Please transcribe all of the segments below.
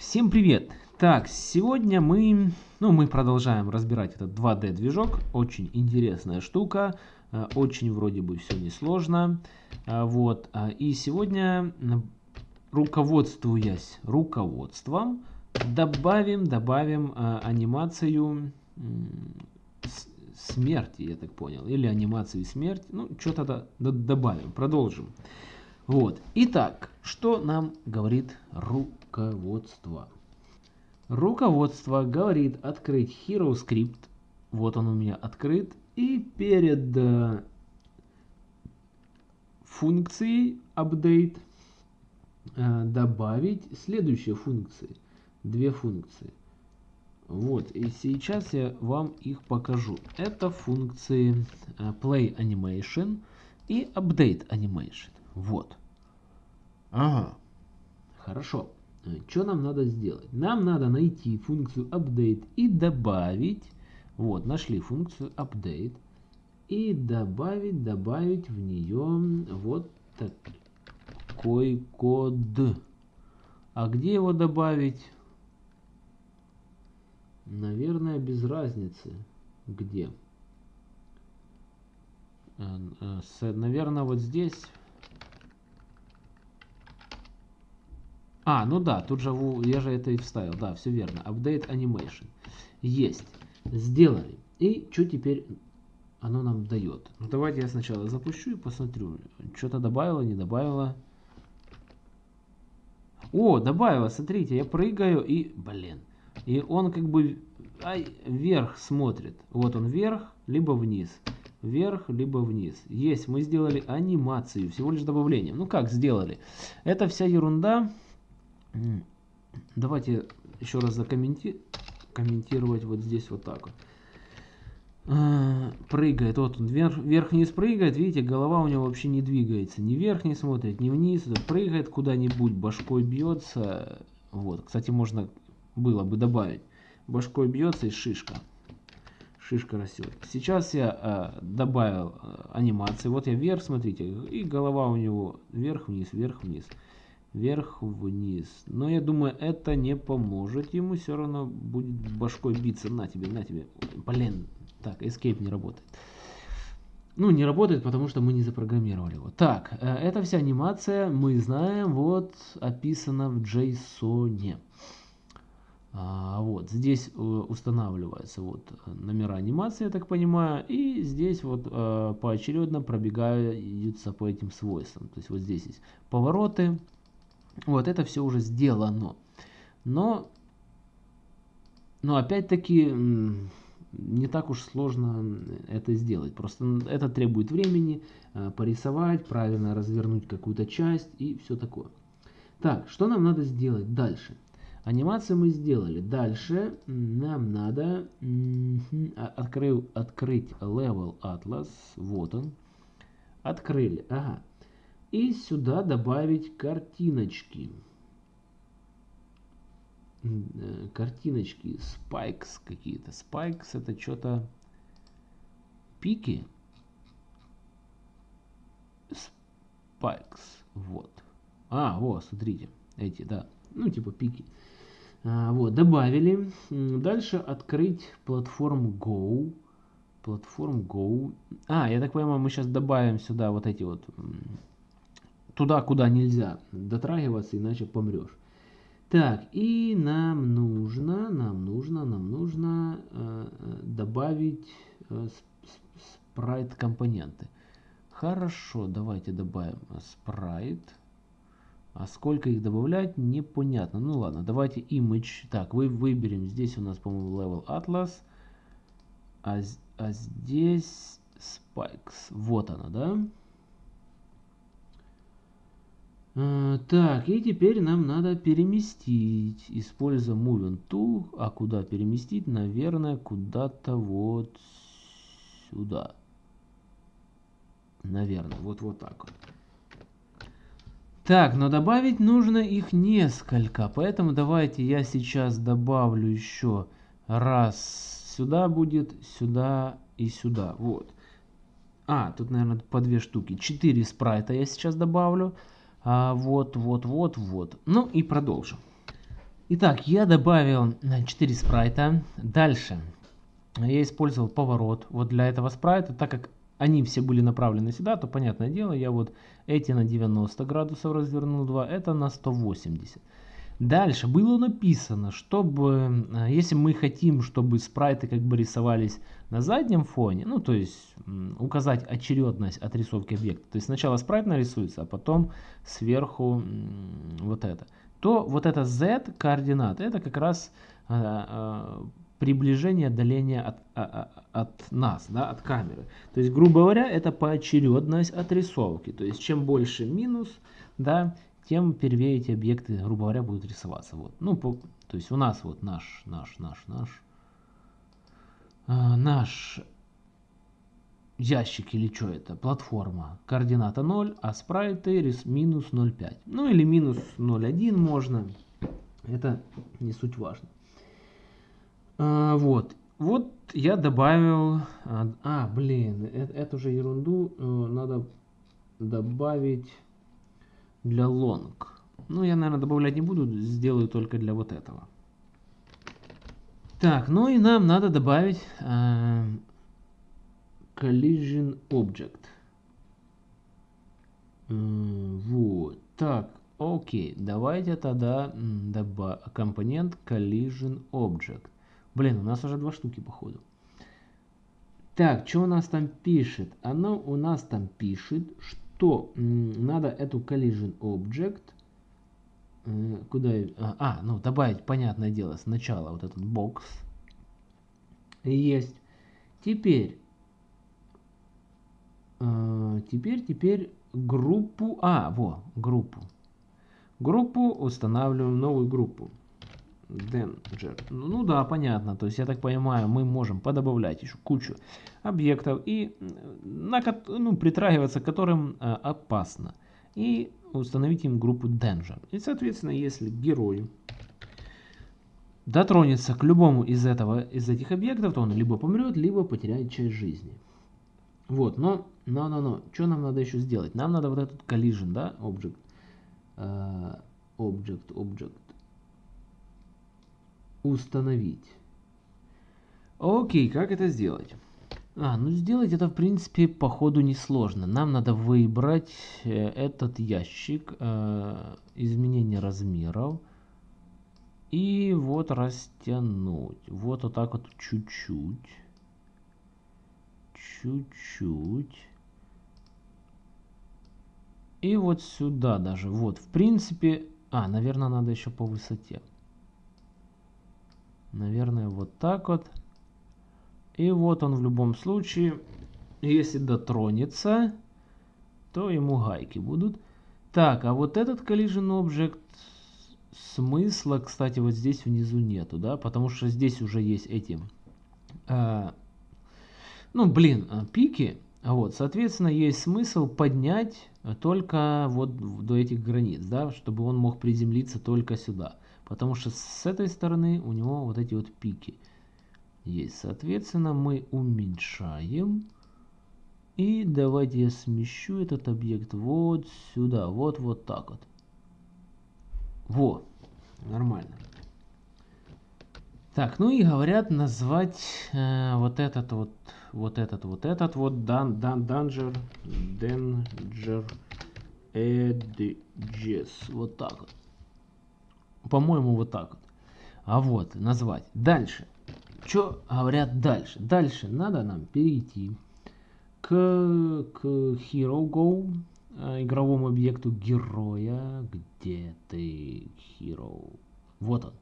Всем привет! Так, сегодня мы, ну, мы продолжаем разбирать этот 2D движок. Очень интересная штука, э, очень вроде бы все несложно. А, вот, а, и сегодня, руководствуясь руководством, добавим, добавим анимацию смерти, я так понял, или анимацию смерти, ну, что-то добавим, продолжим. Вот. Итак, что нам говорит руководство? Руководство говорит открыть Hero Script. Вот он у меня открыт. И перед э, функцией update э, добавить следующие функции. Две функции. Вот, и сейчас я вам их покажу. Это функции э, Play Animation и Update Animation. Вот. Ага. Хорошо. Э, что нам надо сделать? Нам надо найти функцию update и добавить. Вот, нашли функцию update. И добавить, добавить в нее вот такой код. А где его добавить? Наверное, без разницы. Где? Э, э, наверное, вот здесь А, ну да, тут же я же это и вставил. Да, все верно. Update Animation. Есть. Сделали. И что теперь оно нам дает? Ну давайте я сначала запущу и посмотрю. Что-то добавило, не добавило. О, добавило, смотрите, я прыгаю и, блин. И он как бы ай, вверх смотрит. Вот он вверх, либо вниз. Вверх, либо вниз. Есть, мы сделали анимацию, всего лишь добавлением. Ну как сделали? Это вся ерунда Давайте еще раз закомментировать вот здесь вот так вот. А, прыгает, вот он вверх-вниз прыгает, видите, голова у него вообще не двигается, ни вверх не смотрит, ни вниз, прыгает куда-нибудь, башкой бьется, вот, кстати, можно было бы добавить, башкой бьется и шишка, шишка растет. Сейчас я а, добавил а, анимации, вот я вверх, смотрите, и голова у него вверх-вниз, вверх-вниз вверх-вниз. Но я думаю, это не поможет ему. Все равно будет башкой биться. На тебе, на тебе. Блин. Так, escape не работает. Ну, не работает, потому что мы не запрограммировали его. Так, э, эта вся анимация, мы знаем, вот описана в JSON. А, вот, здесь э, устанавливаются вот номера анимации, я так понимаю, и здесь вот э, поочередно пробегаются по этим свойствам. То есть вот здесь есть повороты, вот это все уже сделано. Но, но опять-таки не так уж сложно это сделать. Просто это требует времени, э, порисовать, правильно развернуть какую-то часть и все такое. Так, что нам надо сделать дальше? Анимацию мы сделали. Дальше нам надо а, открыл, открыть Level Atlas. Вот он. Открыли. Ага. И сюда добавить картиночки. Э, картиночки, спайкс какие-то. Спайкс это что-то пики. Спайкс, вот. А, вот, смотрите, эти, да, ну типа пики. А, вот, добавили. Дальше открыть платформу Go. Платформ Go. А, я так понимаю, мы сейчас добавим сюда вот эти вот туда, куда нельзя дотрагиваться, иначе помрешь. Так, и нам нужно, нам нужно, нам нужно э, добавить э, спрайт компоненты. Хорошо, давайте добавим спрайт. А сколько их добавлять, непонятно. Ну ладно, давайте image. Так, вы выберем. Здесь у нас, по-моему, level atlas. А, а здесь spikes. Вот она, да? А, так, и теперь нам надо переместить, используя Moving Tool. А куда переместить? Наверное, куда-то вот сюда. Наверное, вот, вот так вот. Так, но добавить нужно их несколько, поэтому давайте я сейчас добавлю еще раз. Сюда будет, сюда и сюда. Вот. А, тут, наверное, по две штуки. Четыре спрайта я сейчас добавлю. А, вот, вот, вот, вот. Ну и продолжим. Итак, я добавил 4 спрайта. Дальше я использовал поворот вот для этого спрайта, так как они все были направлены сюда, то понятное дело, я вот эти на 90 градусов развернул 2, это на 180. Дальше было написано, чтобы, э, если мы хотим, чтобы спрайты как бы рисовались на заднем фоне, ну то есть указать очередность отрисовки объекта, то есть сначала спрайт нарисуется, а потом сверху вот это, то вот это z координаты, это как раз э, э, приближение, отдаление от, от нас, да, от камеры. То есть, грубо говоря, это поочередность отрисовки. То есть, чем больше минус, да, тем первее эти объекты, грубо говоря, будут рисоваться. Вот. Ну, по, то есть у нас вот наш, наш, наш, наш, э, наш ящик или что это, платформа, координата 0, а спрайты рис, минус 0,5. Ну или минус 0,1 можно, это не суть важно. А, вот, вот я добавил, а, а блин, это, эту же ерунду э, надо добавить для long. Ну, я, наверное, добавлять не буду, сделаю только для вот этого. Так, ну и нам надо добавить э, collision object. Э, вот, так, окей, давайте тогда добавим компонент collision object. Блин, у нас уже два штуки, походу. Так, что у нас там пишет? Оно у нас там пишет, что то надо эту collision object э, куда а, а ну добавить понятное дело сначала вот этот бокс есть. Теперь э, теперь теперь группу а во группу. Группу устанавливаем новую группу Danger. Ну, ну да, понятно. То есть, я так понимаю, мы можем подобавлять еще кучу объектов и на, ну, притрагиваться к которым э, опасно. И установить им группу Danger. И, соответственно, если герой дотронется к любому из, этого, из этих объектов, то он либо помрет, либо потеряет часть жизни. Вот, но, но, но, но, что нам надо еще сделать? Нам надо вот этот collision, да, object, uh, object, object, установить. Окей, как это сделать? А, ну сделать это в принципе по ходу несложно. Нам надо выбрать э, этот ящик, э, изменение размеров. И вот растянуть. Вот вот так вот чуть-чуть. Чуть-чуть. И вот сюда даже. Вот, в принципе... А, наверное, надо еще по высоте. Наверное, вот так вот. И вот он в любом случае, если дотронется, то ему гайки будут. Так, а вот этот collision object смысла, кстати, вот здесь внизу нету, да, потому что здесь уже есть эти, а, ну, блин, а, пики, вот, соответственно, есть смысл поднять только вот до этих границ, да, чтобы он мог приземлиться только сюда. Потому что с этой стороны у него вот эти вот пики есть. Соответственно, мы уменьшаем. И давайте я смещу этот объект вот сюда. Вот, вот так вот. Во, нормально. Так, ну и говорят назвать э, вот этот вот, вот этот, вот этот вот дан, дан, данжер, danger edges. Вот так вот. По-моему, вот так вот. А вот, назвать. Дальше. Что говорят дальше? Дальше надо нам перейти к, к Hero Go, э, игровому объекту героя. Где ты, Hero? Вот он.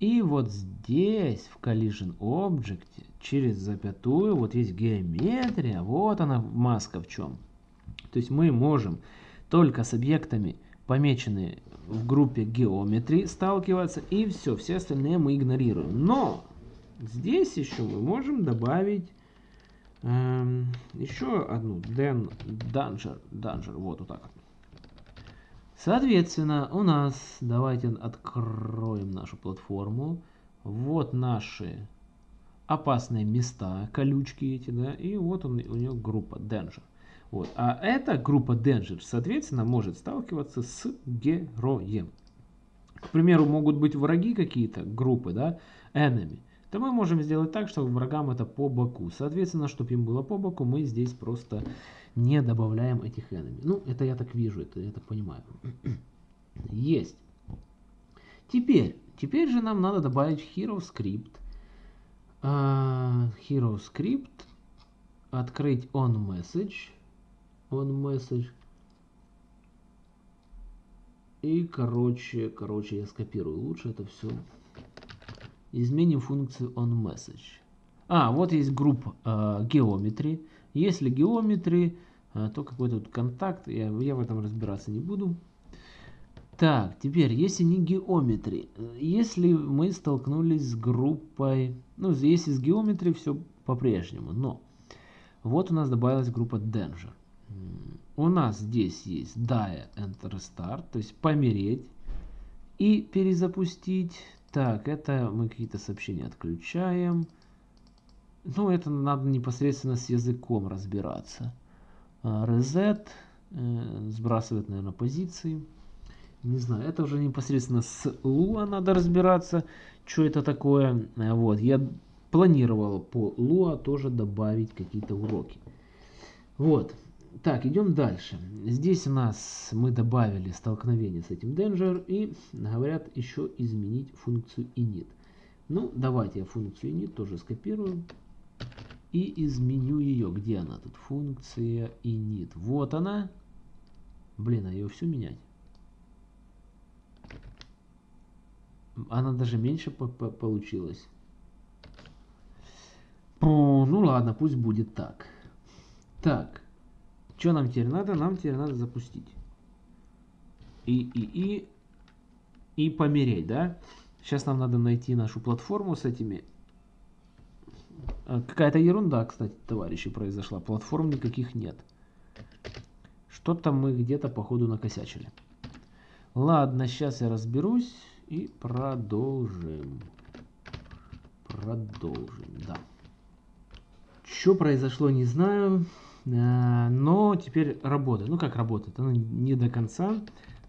И вот здесь, в Collision Object, через запятую, вот есть геометрия, вот она маска в чем. То есть мы можем только с объектами, помеченные в группе геометрии сталкиваться, и все, все остальные мы игнорируем. Но здесь еще мы можем добавить эм, еще одну den, danger, danger, вот, вот так Соответственно, у нас, давайте откроем нашу платформу. Вот наши опасные места, колючки эти, да, и вот он, у нее группа danger. Вот. А эта группа Danger, соответственно, может сталкиваться с героем. к примеру, могут быть враги какие-то, группы, да, enemy, то мы можем сделать так, чтобы врагам это по боку. Соответственно, чтобы им было по боку, мы здесь просто не добавляем этих enemy. Ну, это я так вижу, это я так понимаю. Есть. Теперь, теперь же нам надо добавить hero script. Uh, hero script. Открыть on message. On message. И, короче, короче, я скопирую лучше это все. Изменим функцию onMessage. А, вот есть группа э, geometry. Если geometry, э, то какой-то контакт. Я, я в этом разбираться не буду. Так, теперь, если не geometry, если мы столкнулись с группой, ну, если с geometry все по-прежнему, но вот у нас добавилась группа danger. У нас здесь есть die and restart, то есть помереть и перезапустить. Так, это мы какие-то сообщения отключаем. Ну, это надо непосредственно с языком разбираться. А, reset, э, сбрасывает, наверное, позиции. Не знаю, это уже непосредственно с Lua надо разбираться, что это такое. Э, вот, я планировал по Lua тоже добавить какие-то уроки. Вот. Так, идем дальше. Здесь у нас мы добавили столкновение с этим danger и говорят еще изменить функцию init. Ну, давайте я функцию init тоже скопирую и изменю ее. Где она тут? Функция init. Вот она. Блин, а ее все менять? Она даже меньше по -по получилась. Ну ладно, пусть будет так. Так. Что нам теперь надо? Нам теперь надо запустить. И, и, и, и помереть, да? Сейчас нам надо найти нашу платформу с этими. А, какая-то ерунда, кстати, товарищи, произошла. Платформ никаких нет. Что-то мы где-то, походу, накосячили. Ладно, сейчас я разберусь и продолжим. Продолжим, да. Что произошло, не знаю. Э, но теперь работает. Ну как работает? Оно не до конца,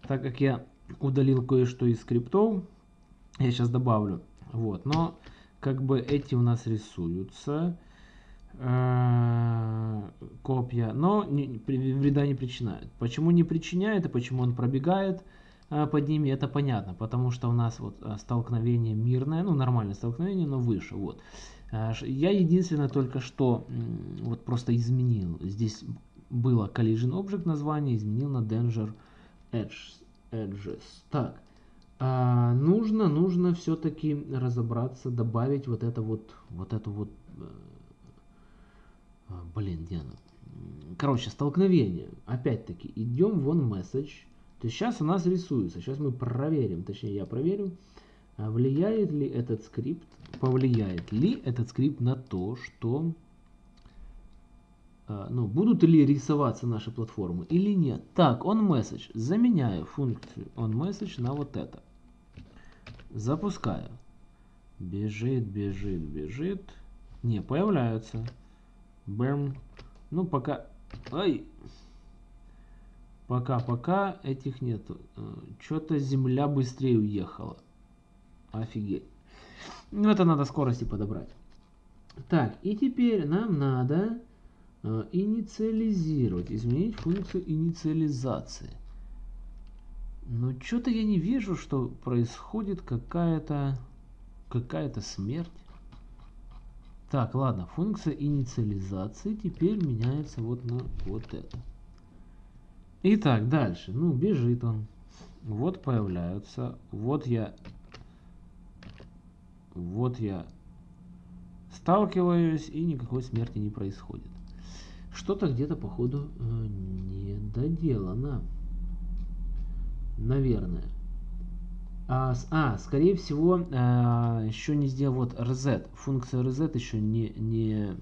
так как я удалил кое-что из скриптов. Я сейчас добавлю. Вот, но как бы эти у нас рисуются э, копья, но вреда не причиняет. Почему не причиняет и почему он пробегает э, под ними, это понятно, потому что у нас вот столкновение мирное, ну нормальное столкновение, но выше, вот. А, я единственное только что вот просто изменил. Здесь было collision object название, изменил на danger edge, edges. Так, а, нужно, нужно все-таки разобраться, добавить вот это вот, вот это вот, э, а, блин, где оно? Короче, столкновение. Опять-таки, идем вон message. То есть сейчас у нас рисуется. Сейчас мы проверим, точнее я проверю. А влияет ли этот скрипт, повлияет ли этот скрипт на то, что а, ну, будут ли рисоваться наши платформы или нет. Так, on message. Заменяю функцию on message на вот это. Запускаю. Бежит, бежит, бежит. Не, появляются. Бэм. Ну, пока... Ай! Пока-пока этих нету. Э, Что-то земля быстрее уехала. Офигеть. Ну, это надо скорости подобрать. Так, и теперь нам надо э, инициализировать, изменить функцию инициализации. Но что-то я не вижу, что происходит какая-то какая-то смерть. Так, ладно, функция инициализации теперь меняется вот на вот это. Итак, дальше. Ну, бежит он. Вот появляются. Вот я вот я сталкиваюсь, и никакой смерти не происходит. Что-то где-то, походу, э, не доделано. Наверное. А, а скорее всего, а, еще не сделал вот reset. Функция reset еще не, не,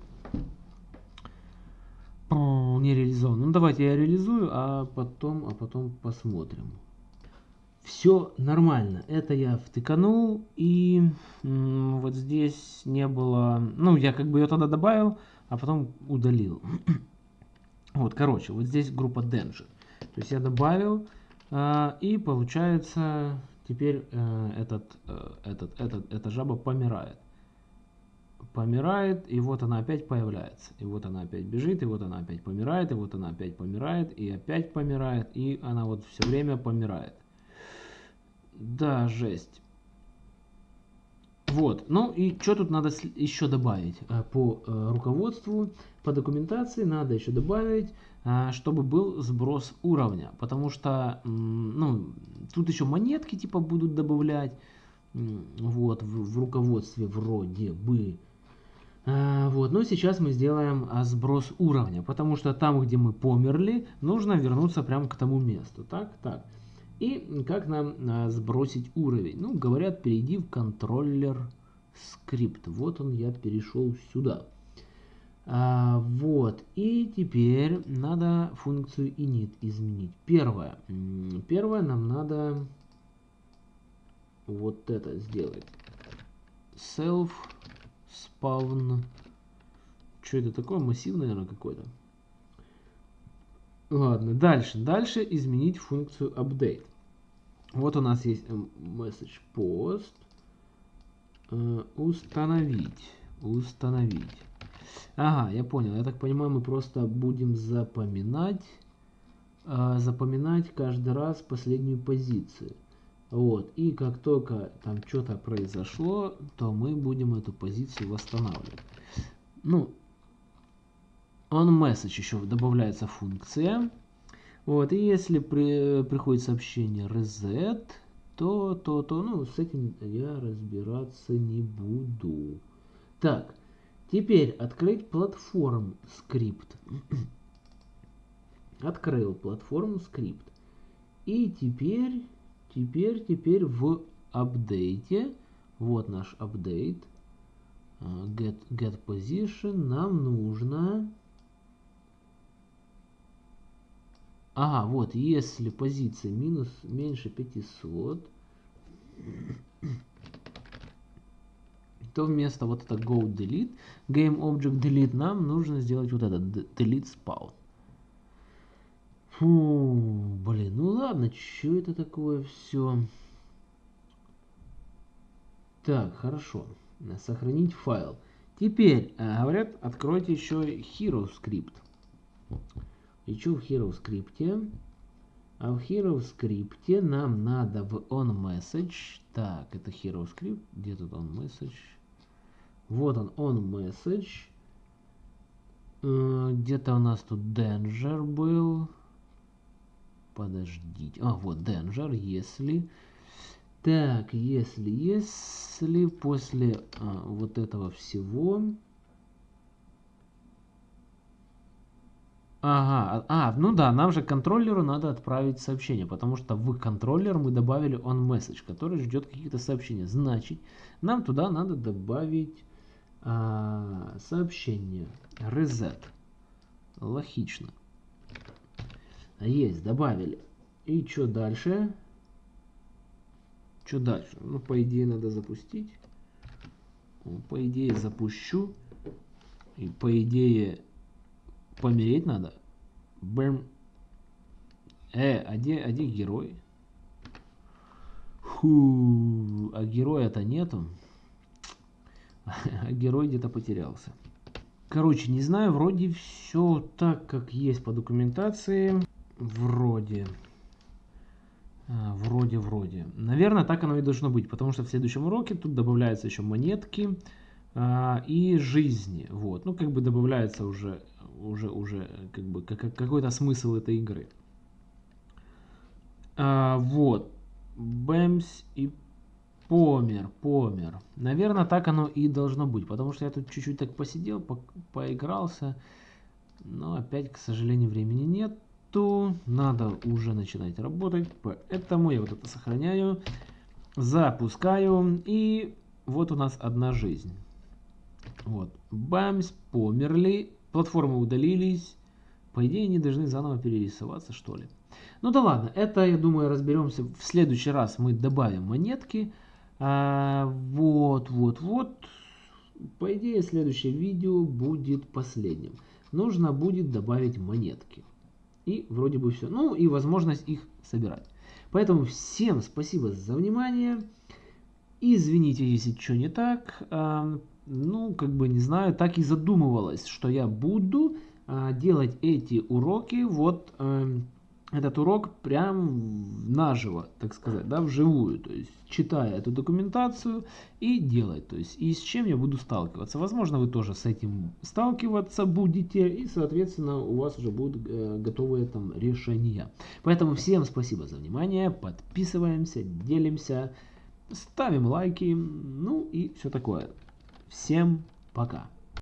не реализована. Ну, давайте я реализую, а потом, а потом посмотрим все нормально. Это я втыканул, и вот здесь не было... Ну, я как бы ее тогда добавил, а потом удалил. вот, короче, вот здесь группа Danger. То есть я добавил, э, и получается... теперь э, этот, э, этот, этот, эта жаба помирает. Помирает, и вот она опять появляется. И вот она опять бежит, и вот она опять помирает, и вот она опять помирает, и опять помирает, и она вот все время помирает. Да, жесть. Вот, ну и что тут надо еще добавить? Э, по э, руководству, по документации надо еще добавить, э, чтобы был сброс уровня. Потому что, ну, тут еще монетки типа будут добавлять. Вот, в, в руководстве вроде бы. Вот, но сейчас мы сделаем сброс уровня, потому что там, где мы померли, нужно вернуться прямо к тому месту. Так, так. И как нам а, сбросить уровень? Ну, говорят, перейди в контроллер скрипт. Вот он, я перешел сюда. А, вот, и теперь надо функцию init изменить. Первое. Первое нам надо вот это сделать. Self spawn. Что это такое? Массив, наверное, какой-то. Ладно, дальше. Дальше изменить функцию update. Вот у нас есть message post. Э, установить. Установить. Ага, я понял. Я так понимаю, мы просто будем запоминать, э, запоминать каждый раз последнюю позицию. Вот. И как только там что-то произошло, то мы будем эту позицию восстанавливать. Ну, on message еще добавляется функция. Вот, и если при, приходит сообщение reset, то, то, то, ну, с этим я разбираться не буду. Так, теперь открыть платформ скрипт. Открыл платформу скрипт. И теперь, теперь, теперь в апдейте, вот наш апдейт, а, get, get position, нам нужно Ага, вот, если позиция минус меньше 500, то вместо вот это go delete, game object delete, нам нужно сделать вот это delete spawn. Фу, блин, ну ладно, что это такое все? Так, хорошо. Сохранить файл. Теперь, э, говорят, откройте еще hero script. Ищу в Hero скрипте. А в Hero скрипте нам надо в onMessage. Так, это Hero скрипт. Где тут onMessage? Вот он, onMessage. Э, где-то у нас тут Danger был. Подождите. А, вот Danger, если... Так, если, если после а, вот этого всего Ага, а, ну да, нам же контроллеру надо отправить сообщение, потому что в контроллер мы добавили on message, который ждет каких-то сообщений. Значит, нам туда надо добавить а, сообщение reset. Логично. Есть, добавили. И что дальше? Что дальше? Ну, по идее, надо запустить. По идее, запущу. И по идее, помереть надо. Бэм. Э, а где, а где герой? Фу, а героя-то нету. А герой где-то потерялся. Короче, не знаю, вроде все так, как есть по документации. Вроде. А, вроде, вроде. Наверное, так оно и должно быть, потому что в следующем уроке тут добавляются еще монетки а, и жизни. Вот. Ну, как бы добавляется уже уже, уже как бы как, какой-то смысл этой игры. А, вот. Бэмс и помер, помер. Наверное, так оно и должно быть, потому что я тут чуть-чуть так посидел, по поигрался, но опять, к сожалению, времени нету. Надо уже начинать работать, поэтому я вот это сохраняю, запускаю, и вот у нас одна жизнь. Вот, бамс, померли, Платформы удалились. По идее, они должны заново перерисоваться, что ли. Ну да ладно, это, я думаю, разберемся. В следующий раз мы добавим монетки. А, вот, вот, вот. По идее, следующее видео будет последним. Нужно будет добавить монетки. И вроде бы все. Ну и возможность их собирать. Поэтому всем спасибо за внимание. Извините, если что не так. Ну, как бы, не знаю, так и задумывалось, что я буду а, делать эти уроки вот эм, этот урок прям наживо, так сказать, да, вживую, то есть читая эту документацию и делать, то есть и с чем я буду сталкиваться. Возможно, вы тоже с этим сталкиваться будете, и, соответственно, у вас уже будут э, готовые там решения. Поэтому всем спасибо за внимание, подписываемся, делимся, ставим лайки, ну и все такое. Всем пока!